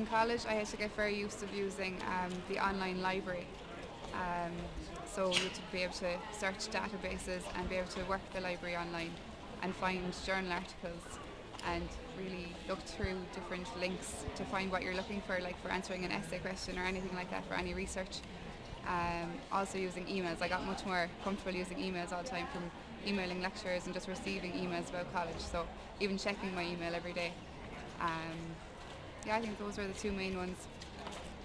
in college, I had to get very used to using um, the online library. Um, so to be able to search databases and be able to work the library online and find journal articles and really look through different links to find what you're looking for, like for answering an essay question or anything like that for any research. Um, also using emails, I got much more comfortable using emails all the time from emailing lecturers and just receiving emails about college. So even checking my email every day. Um, yeah, I think those were the two main ones.